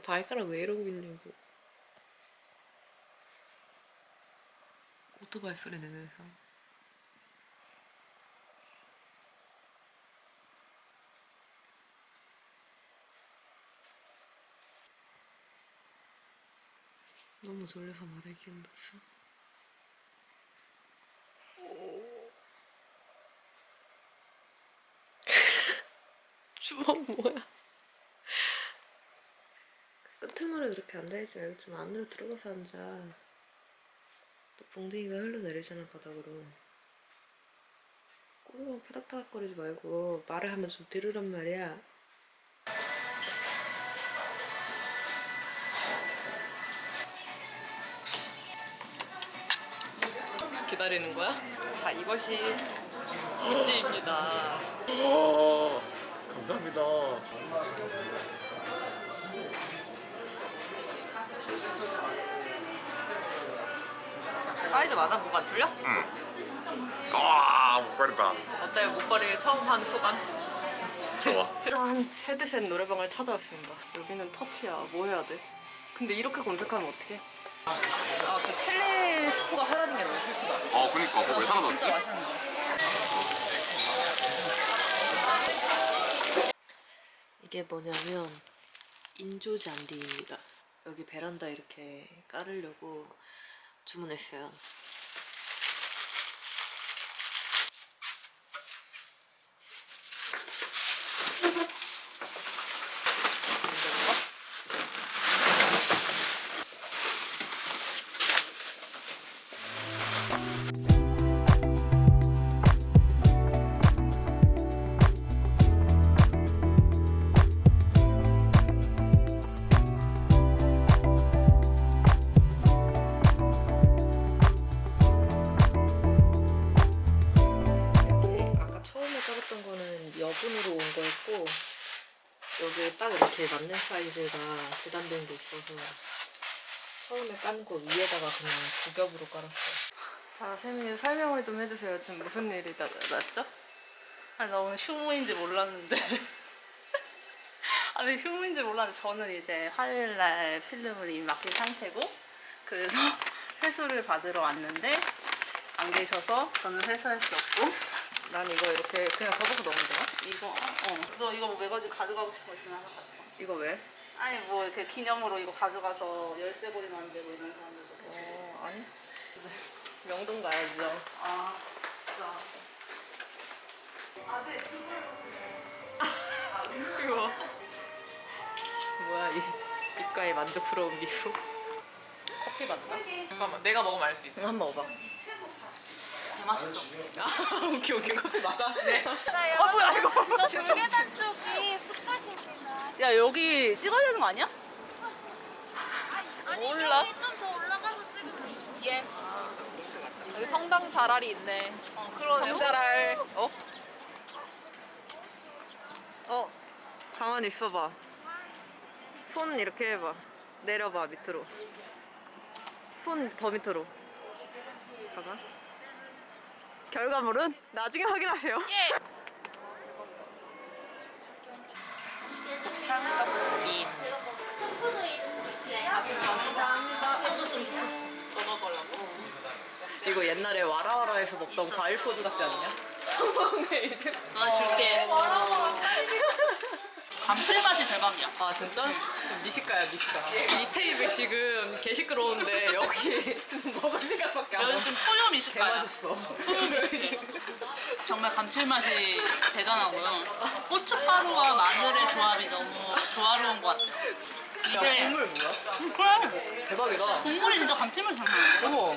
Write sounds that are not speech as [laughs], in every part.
발가락 왜 이러고 있냐고. 오토바이 소리 내면서. 너무 졸려서 말할 기운도 없어. 주먹 뭐야? 그렇게 앉아있지 말고 좀 안으로 들어가서 앉아. 또 붕댕이가 흘러내리잖아 바닥으로. 꼬르륵 파닥파닥거리지 말고 말을 하면 좀 들으란 말이야. 기다리는 거야? 자 이것이 구찌입니다. 와 감사합니다. 사이즈 맞아? 뭐가 안 틀려? 와 목걸이다. 어때 목걸이 처음 한 소감? 좋아. [laughs] 짠! 헤드셋 노래방을 찾아왔습니다. 여기는 터치야. 뭐 해야 돼? 근데 이렇게 검색하면 어떡해? 아, 그 칠리 스프가 사라진 게 너무 슬프다. 어 그니까 그거 왜 진짜 사라졌지? 맛있는데. 이게 뭐냐면 인조 잔디가 여기 베란다 이렇게 깔으려고 주문했어요. 여분으로 온 거였고 여기 딱 이렇게 맞는 사이즈가 재단된 게 있어서 처음에 깐 거 위에다가 그냥 두 겹으로 깔았어요. 자, 세미 설명을 좀 해주세요. 지금 무슨 일이 나, 났죠? 아니 나 오늘 휴무인지 몰랐는데 [laughs] 아니 휴무인지 몰랐는데 저는 이제 화요일 날 필름을 이미 맡긴 상태고 그래서 [laughs] 회수를 받으러 왔는데 안 계셔서 저는 회수할 수 없고 난 이거 이렇게 그냥 접어서 넣으면 되나? 이거 어 너 이거 뭐 매거지 가져가고 거 있으면 하나 이거 왜? 아니 뭐 이렇게 기념으로 이거 가져가서 열쇠고리 만들고 이런 사람들도 어, 아니. 명동 가야죠. 아 진짜 이거. 뭐야, 이 입가에 만족스러운 미소. 커피 맞나? 잠깐만 내가 먹으면 알 수 있어 한번 먹어봐. 개맛있어 아, 오케이, 오케이. 커피 맞아? 네. 어 뭐야 이거 저 두개다 쪽이 스팟입니다. 야 여기 찍어야 되는 거 아니야? 아니 몰라. 여기 좀 더 올라가서 찍으면 돼. 예. 여기 성당 자랄이 있네 어 그러네. 성자랄. 어? 어, 가만히 있어봐. 손 이렇게 해봐. 내려봐, 밑으로. 손 더 밑으로. 봐봐. 결과물은 나중에 확인하세요. 걸라고? 이거 옛날에 와라와라에서 먹던 과일 소주 같지 않냐? [laughs] 나 줄게. 아 진짜? 미식가야 미식가 이 테이블 지금 개 시끄러운데 여기 [laughs] 지금 먹을 생각밖에 안 여기 나. 좀 소요 미식가야. 개맛있어 소요 미식가. 정말 감칠맛이 대단하고요. 고춧가루와 마늘의 조합이 너무 조화로운 것 같아요. 야 이게 국물 뭐야? 음, 그래. 대박이다 국물이 진짜 감칠맛이 장난 아니야. 어머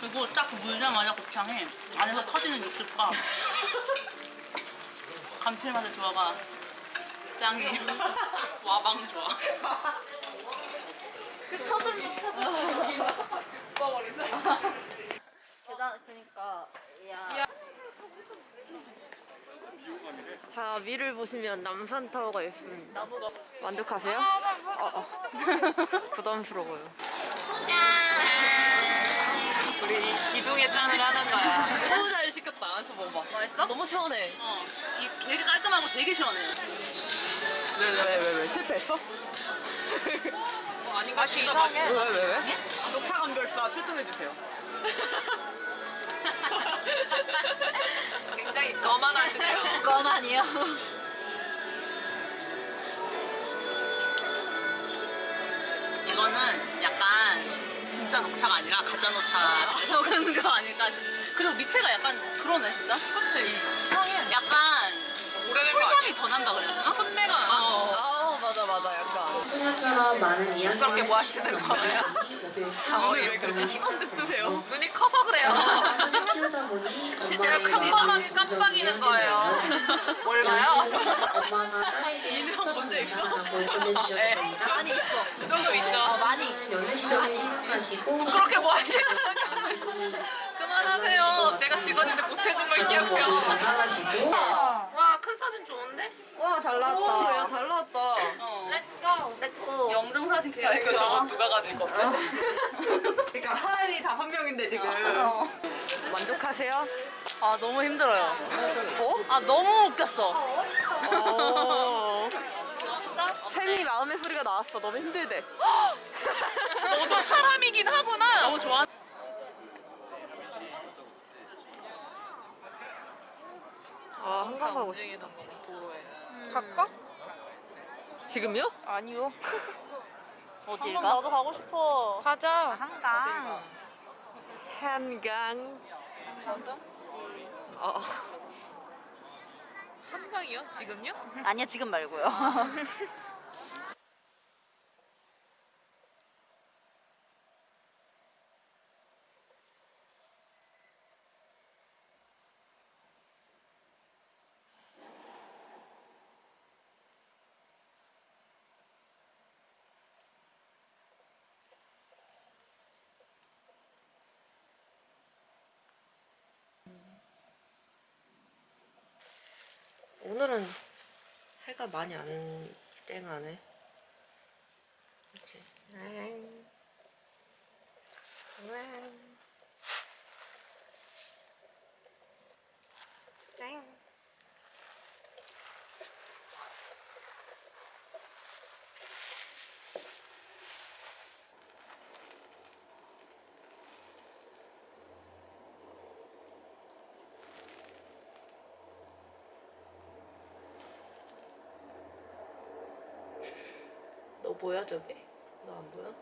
그리고 딱 물자마자 곱창에 안에서 터지는 육즙과 [laughs] 감칠맛의 조화가 짱이에요. [laughs] 와방 좋아. 서둘러 찾아. 계단 그러니까 야. 자 위를 보시면 남산타워가 있습니다 만족하세요? 어, 어. [laughs] 부담스러워요 우리 기둥에 짠을 하는 거야 너무 잘 시켰다 안서 먹어봐 맛있어? 너무 시원해 어, 이 되게 깔끔하고 되게 시원해 요. 왜왜 왜 실패했어? 뭐 아닌가 맛이 이상해. 왜왜 왜? 녹차 감별사 출동해주세요. [laughs] 굉장히 너만 하시네요. [laughs] 거만이요. 이거는 약간 진짜 녹차가 아니라 가짜 녹차에서 [laughs] 그런 거 아닐까 싶 그리고 밑에가 약간 그러네 진짜 그치? 약간 오래된 거 아니야? 풀향이 더 난다 그래야 되나? 나. 어. 아 맞아 약간 소녀처럼 많은 이야기를 무섭게 뭐 하시는 거예요? 눈을 왜 그렇게 희번득 뜨세요? 눈이 커서 그래요. 키우다 보니 [laughs] 실제로 이야기를 깜빡이는 거예요. 뭘 봐요? 엄마가 딸에게 인상 본적 있어? 보내주셨습니다. 많이 있어 조금 있죠. 어 많이 연애 시절을 생각하시고 그렇게 뭐 하시는 그만하세요. 제가 지선인데 못해준 걸 기억해요. 와, 큰 사진 좋은데? 와 잘 나왔다. 야 잘 나왔다. Go. Let's go. 영정 사진 자, 이거 저거 누가 가질 건데? 그러니까 사람이 다한 명인데 지금. 어. 만족하세요? 아 너무 힘들어요 어? 아 너무 웃겼어 어. 샘이 마음의 소리가 나왔어. 너무 힘들대. 너도 사람이긴 하구나. 너무 좋아 아 한강 가고 싶. 움직이는 거 도로에. 갈까? 지금요? 아니요 어딜 한강 가? 나도 가고 싶어. 가자. 한강 한강. 가서? 어. 한강이요? 지금요? 아니야 지금 말고요 오늘은 해가 많이 안 땡하네. 그렇지. 응. 보여 저게? 너 안 보여?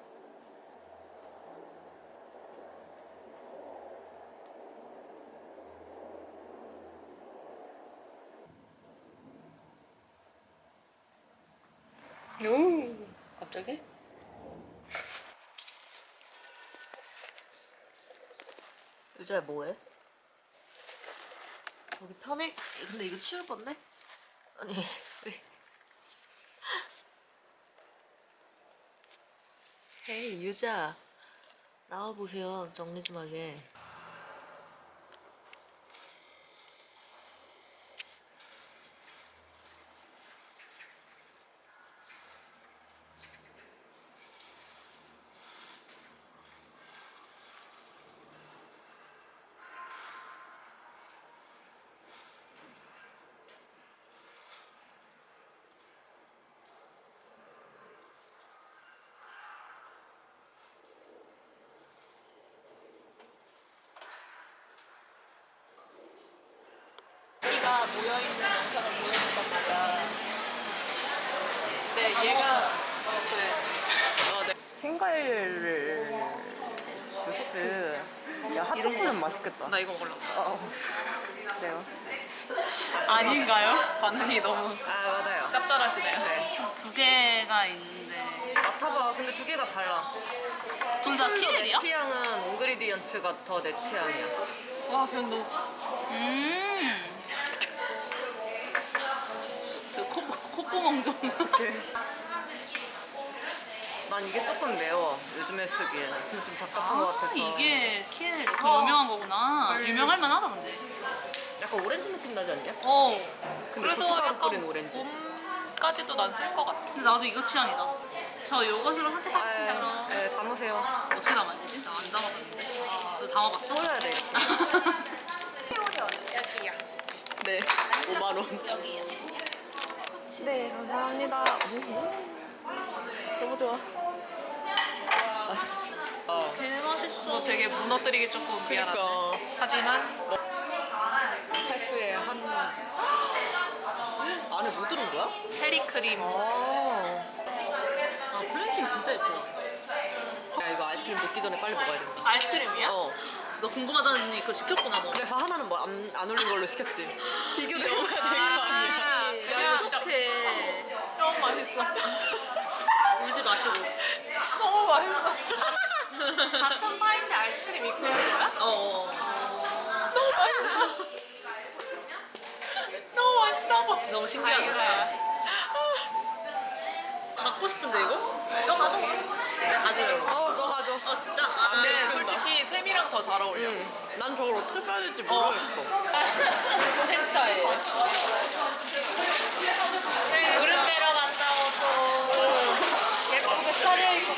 오 갑자기? 유자야 뭐해? 여기 편해? 근데 이거 치울 건데? 아니 헤이 유자. 나와보세요 정리 좀 하게 우리가 모여있는 영상을 보여준단 말이야. 근데 얘가, 어, 어, 네. 생과일 주스 야 핫도그는 맛있겠다 나 이거 먹으려고. 어. 그래요 아닌가요? 반응이 너무 아 맞아요 짭짤하시네요. 두 개가 있는데 맡아봐 근데 두 개가 달라 둘 다 키엘이야? 취향은 온그리디언츠가 더 내 취향이야 와, 너무. 음. 그 콧, 콧구멍 좀. 난 이게 조금 매워 요즘에 쓰기에는 근데 좀 답답한 것 아, 같아서 이게 키엘 이렇게 어. 유명한 거구나. 유명할 만하다 근데. 약간 오렌지 느낌 나지 않냐? 어. 그래서 약간 오렌지 봄까지도 난 쓸 것 같아. 근데 나도 이거 취향이다. 저 요것으로 선택하겠습니다. 그럼. 아, 네, 담으세요 어떻게 담아야 되지? 나 안 담아봤는데. 너 담아봤어? 뿌려야 돼 여기야. [laughs] 네 5만원 여기요. 네, 감사합니다. 너무 좋아. 어. 개 되게 무너뜨리기 조금 미안한데. 그러니까 하지만 찰스에 한 [gasps] 안에 뭐 들은 거야? 체리 크림. 아, 아 플랜킹 진짜 예쁘다. 야 이거 아이스크림 먹기 전에 빨리 먹어야 된다. 아이스크림이야? 어. 너 궁금하다니 그거 시켰구나 너. 그래서 하나는 뭐 안 안 올린 걸로 시켰지. [laughs] 비교를 해봐야 될거 아니야. 야, 어떡해. 너무 맛있어. [laughs] 울지 마시고. 너무 맛있어. 같은 파인데 아이스크림 있고 있는 거야? 어. 너무 맛있어. 너무 맛있다고. 너무 신기하다. 갖고 싶은데 이거? 너 가져가. 내가 가져가려고. 어, 너 가져. 어 진짜? 아, 근데 솔직히 샘이랑 더 잘 어울려. 응. 난 저걸 어떻게 빼야 될지 모르겠어. [laughs] 고생 스타일. 무릎 빼러 갔다 오고 예쁘게 차려입고 갔다 와.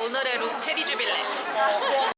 오늘의 룩 체리 주빌레. 어,